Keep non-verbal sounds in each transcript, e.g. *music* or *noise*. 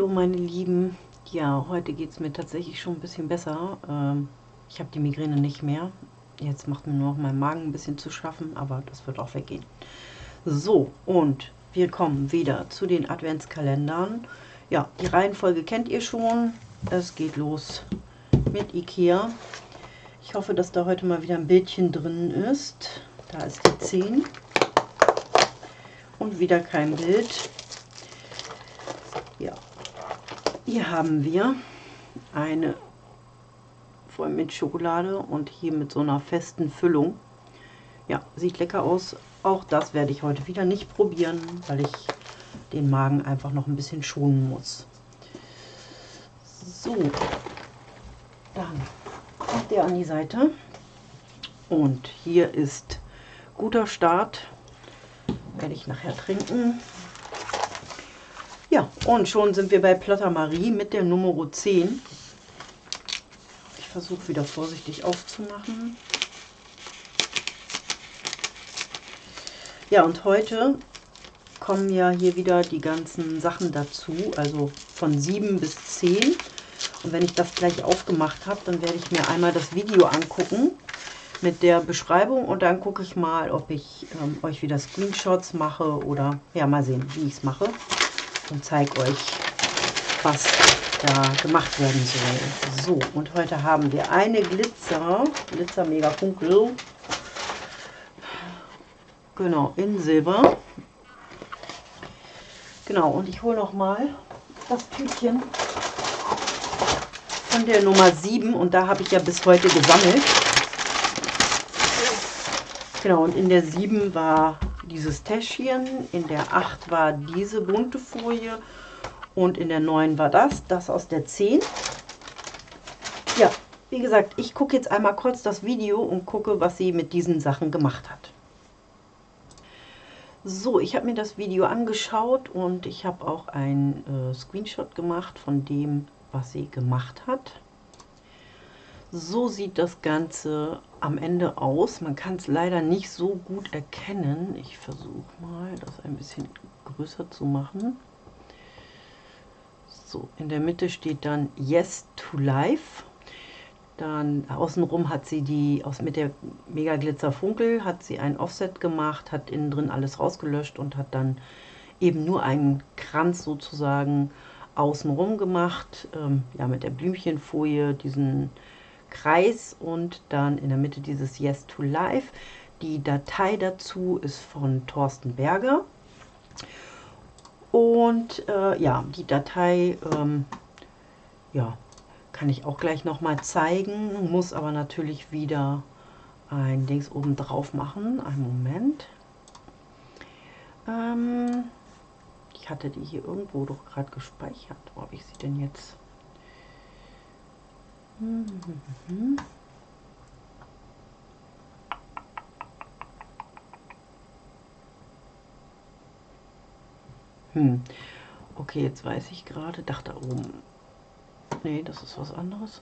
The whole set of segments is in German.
Hallo meine Lieben. Ja, heute geht es mir tatsächlich schon ein bisschen besser. Ähm, ich habe die Migräne nicht mehr. Jetzt macht mir nur noch mein Magen ein bisschen zu schaffen, aber das wird auch weggehen. So, und wir kommen wieder zu den Adventskalendern. Ja, die Reihenfolge kennt ihr schon. Es geht los mit Ikea. Ich hoffe, dass da heute mal wieder ein Bildchen drin ist. Da ist die 10. Und wieder kein Bild. Ja, hier haben wir eine voll mit Schokolade und hier mit so einer festen Füllung. Ja, sieht lecker aus. Auch das werde ich heute wieder nicht probieren, weil ich den Magen einfach noch ein bisschen schonen muss. So, dann kommt der an die Seite. Und hier ist guter Start. Werde ich nachher trinken. Und schon sind wir bei Plotter Marie mit der Nummer 10. Ich versuche wieder vorsichtig aufzumachen. Ja, und heute kommen ja hier wieder die ganzen Sachen dazu, also von 7 bis 10. Und wenn ich das gleich aufgemacht habe, dann werde ich mir einmal das Video angucken mit der Beschreibung und dann gucke ich mal, ob ich ähm, euch wieder Screenshots mache oder ja, mal sehen, wie ich es mache und zeige euch, was da gemacht werden soll. So, und heute haben wir eine Glitzer, Glitzer Mega Funkel, genau, in Silber. Genau, und ich hole noch mal das Tütchen von der Nummer 7 und da habe ich ja bis heute gesammelt. Genau, und in der 7 war dieses Täschchen, in der 8 war diese bunte Folie und in der 9 war das, das aus der 10. Ja, wie gesagt, ich gucke jetzt einmal kurz das Video und gucke, was sie mit diesen Sachen gemacht hat. So, ich habe mir das Video angeschaut und ich habe auch ein äh, Screenshot gemacht von dem, was sie gemacht hat. So sieht das Ganze am Ende aus. Man kann es leider nicht so gut erkennen. Ich versuche mal, das ein bisschen größer zu machen. So, in der Mitte steht dann Yes to Life. Dann außenrum hat sie die, aus mit der Mega Glitzer Funkel, hat sie ein Offset gemacht, hat innen drin alles rausgelöscht und hat dann eben nur einen Kranz sozusagen außenrum gemacht. Ähm, ja, mit der Blümchenfolie, diesen Kreis und dann in der Mitte dieses Yes to Life. Die Datei dazu ist von Thorsten Berger. Und äh, ja, die Datei ähm, ja, kann ich auch gleich nochmal zeigen, muss aber natürlich wieder ein Dings oben drauf machen. Einen Moment. Ähm, ich hatte die hier irgendwo doch gerade gespeichert. Wo habe ich sie denn jetzt? Hm. Okay, jetzt weiß ich gerade, dachte oben. Nee, das ist was anderes.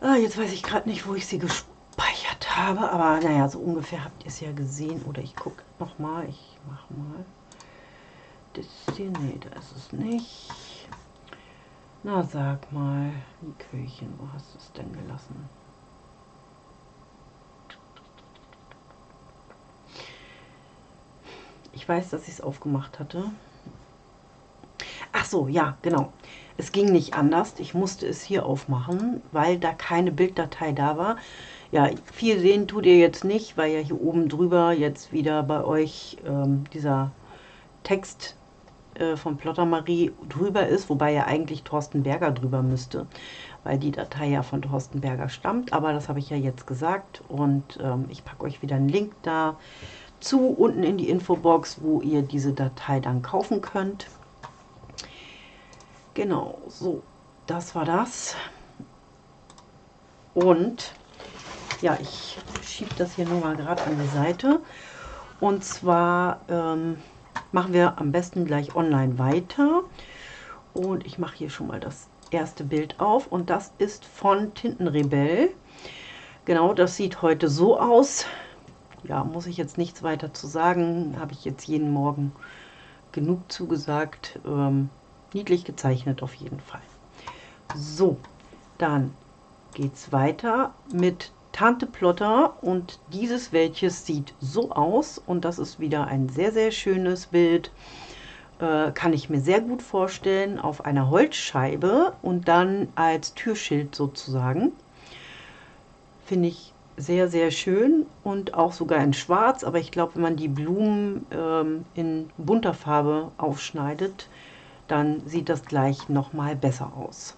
Ah, jetzt weiß ich gerade nicht, wo ich sie gespeichert habe, aber naja, so ungefähr habt ihr es ja gesehen. Oder ich gucke nochmal, ich mache mal. Das hier, nee, da ist es nicht. Na, sag mal, Likörchen, wo hast du es denn gelassen? Ich weiß, dass ich es aufgemacht hatte. Ach so, ja, genau. Es ging nicht anders. Ich musste es hier aufmachen, weil da keine Bilddatei da war. Ja, viel sehen tut ihr jetzt nicht, weil ja hier oben drüber jetzt wieder bei euch ähm, dieser Text äh, von Plotter Marie drüber ist, wobei ja eigentlich Thorsten Berger drüber müsste, weil die Datei ja von Thorsten Berger stammt. Aber das habe ich ja jetzt gesagt und ähm, ich packe euch wieder einen Link da zu unten in die Infobox, wo ihr diese Datei dann kaufen könnt. Genau, so, das war das. Und ja, ich schiebe das hier nur mal gerade an die Seite. Und zwar ähm, machen wir am besten gleich online weiter. Und ich mache hier schon mal das erste Bild auf und das ist von Tintenrebell. Genau, das sieht heute so aus. Ja, muss ich jetzt nichts weiter zu sagen. Habe ich jetzt jeden Morgen genug zugesagt. Ähm, niedlich gezeichnet auf jeden Fall. So, dann geht es weiter mit Tante Plotter und dieses welches sieht so aus und das ist wieder ein sehr, sehr schönes Bild. Äh, kann ich mir sehr gut vorstellen auf einer Holzscheibe und dann als Türschild sozusagen. Finde ich sehr, sehr schön und auch sogar in schwarz, aber ich glaube, wenn man die Blumen ähm, in bunter Farbe aufschneidet, dann sieht das gleich noch mal besser aus.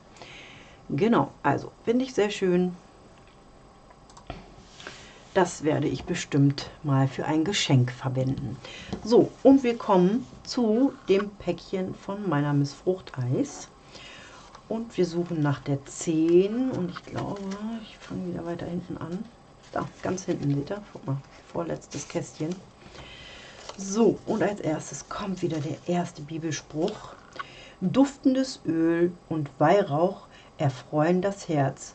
Genau, also finde ich sehr schön. Das werde ich bestimmt mal für ein Geschenk verwenden. So, und wir kommen zu dem Päckchen von meiner Miss Fruchteis. Und wir suchen nach der 10 und ich glaube, ich fange wieder weiter hinten an. Da, ganz hinten seht ihr, guck mal, vorletztes Kästchen. So, und als erstes kommt wieder der erste Bibelspruch. Duftendes Öl und Weihrauch erfreuen das Herz.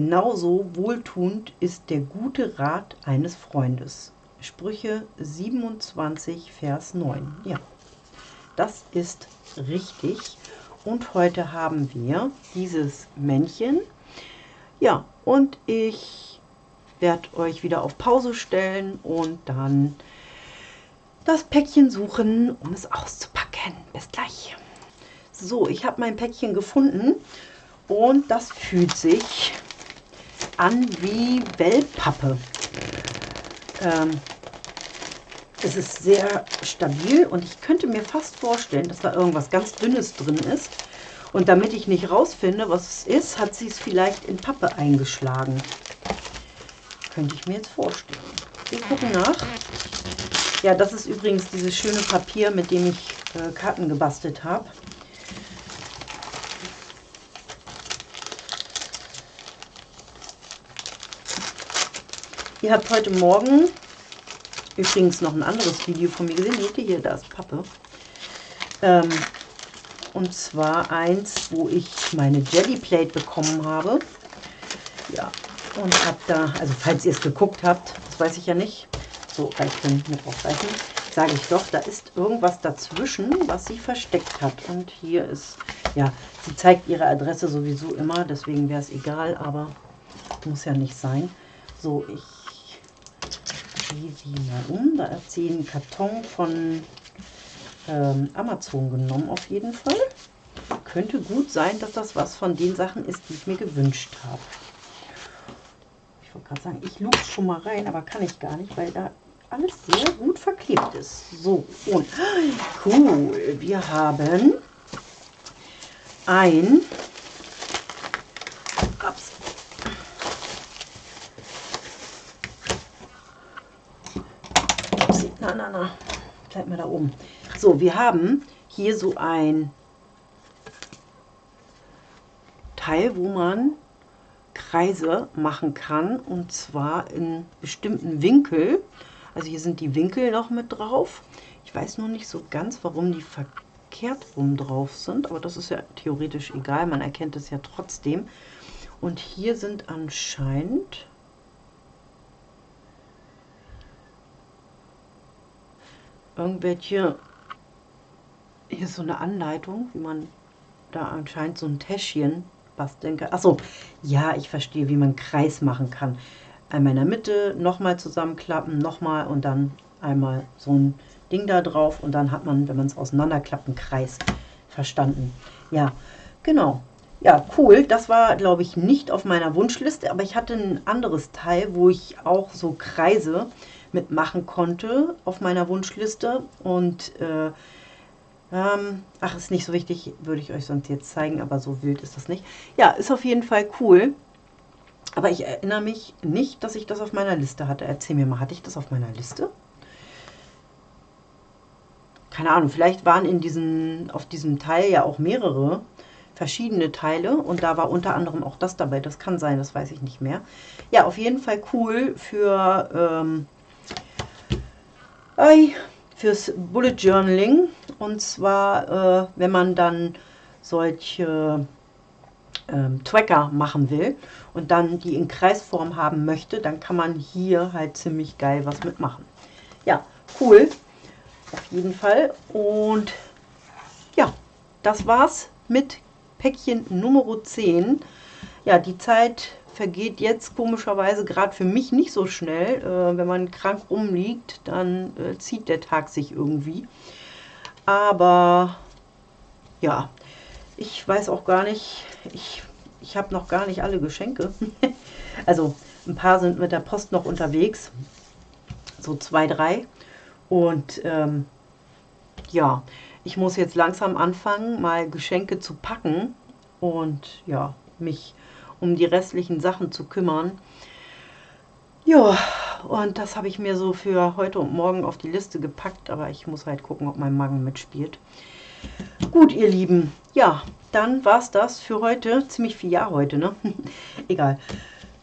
Genauso wohltuend ist der gute Rat eines Freundes. Sprüche 27, Vers 9. Ja, das ist richtig. Und heute haben wir dieses Männchen. Ja, und ich werde euch wieder auf Pause stellen und dann das Päckchen suchen, um es auszupacken. Bis gleich. So, ich habe mein Päckchen gefunden und das fühlt sich an wie Wellpappe. Ähm, es ist sehr stabil und ich könnte mir fast vorstellen, dass da irgendwas ganz Dünnes drin ist. Und damit ich nicht rausfinde, was es ist, hat sie es vielleicht in Pappe eingeschlagen. Könnte ich mir jetzt vorstellen. Wir gucken nach. Ja, das ist übrigens dieses schöne Papier, mit dem ich äh, Karten gebastelt habe. Ihr habt heute Morgen übrigens noch ein anderes Video von mir gesehen. Seht ihr hier, da ist Pappe. Ähm, und zwar eins, wo ich meine Jelly Plate bekommen habe. Ja, und habe da, also falls ihr es geguckt habt, das weiß ich ja nicht, so reicht dann mit aufreichen, sage ich doch, da ist irgendwas dazwischen, was sie versteckt hat. Und hier ist, ja, sie zeigt ihre Adresse sowieso immer, deswegen wäre es egal, aber muss ja nicht sein. So, ich sie mal um. Da hat sie einen Karton von ähm, Amazon genommen auf jeden Fall. Könnte gut sein, dass das was von den Sachen ist, die ich mir gewünscht habe. Ich wollte gerade sagen, ich lupe schon mal rein, aber kann ich gar nicht, weil da alles sehr gut verklebt ist. So, und cool, wir haben ein ups, na, na, na, oben. So, wir haben hier so ein Teil, wo man Kreise machen kann und zwar in bestimmten Winkel. Also hier sind die Winkel noch mit drauf. Ich weiß nur nicht so ganz, warum die verkehrt rum drauf sind, aber das ist ja theoretisch egal, man erkennt es ja trotzdem. Und hier sind anscheinend irgendwelche, hier ist so eine Anleitung, wie man da anscheinend so ein Täschchen basteln kann. Achso, ja, ich verstehe, wie man Kreis machen kann. Einmal in der Mitte, nochmal zusammenklappen, nochmal und dann einmal so ein Ding da drauf und dann hat man, wenn man es auseinanderklappt, einen Kreis. Verstanden. Ja, genau. Ja, cool. Das war, glaube ich, nicht auf meiner Wunschliste, aber ich hatte ein anderes Teil, wo ich auch so Kreise mitmachen konnte auf meiner Wunschliste. Und äh, ähm, ach, ist nicht so wichtig, würde ich euch sonst jetzt zeigen, aber so wild ist das nicht. Ja, ist auf jeden Fall cool. Aber ich erinnere mich nicht, dass ich das auf meiner Liste hatte. Erzähl mir mal, hatte ich das auf meiner Liste? Keine Ahnung, vielleicht waren in diesen, auf diesem Teil ja auch mehrere verschiedene Teile und da war unter anderem auch das dabei. Das kann sein, das weiß ich nicht mehr. Ja, auf jeden Fall cool für ähm, fürs Bullet Journaling. Und zwar, äh, wenn man dann solche ähm, Tracker machen will und dann die in Kreisform haben möchte, dann kann man hier halt ziemlich geil was mitmachen. Ja, cool. Auf jeden Fall. Und ja, das war's mit Päckchen Nummer 10. Ja, die Zeit vergeht jetzt komischerweise gerade für mich nicht so schnell. Äh, wenn man krank rumliegt, dann äh, zieht der Tag sich irgendwie. Aber ja, ich weiß auch gar nicht, ich, ich habe noch gar nicht alle Geschenke. *laughs* also ein paar sind mit der Post noch unterwegs, so zwei, drei. Und ähm, ja, ich muss jetzt langsam anfangen, mal Geschenke zu packen und ja, mich um die restlichen Sachen zu kümmern. Ja, und das habe ich mir so für heute und morgen auf die Liste gepackt, aber ich muss halt gucken, ob mein Magen mitspielt. Gut, ihr Lieben, ja, dann war es das für heute. Ziemlich viel Ja heute, ne? *laughs* Egal.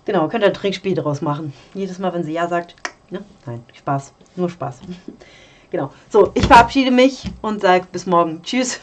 Genau, könnt ihr ein Trinkspiel daraus machen. Jedes Mal, wenn sie Ja sagt, ne? Nein, Spaß, nur Spaß. *laughs* genau. So, ich verabschiede mich und sage bis morgen. Tschüss.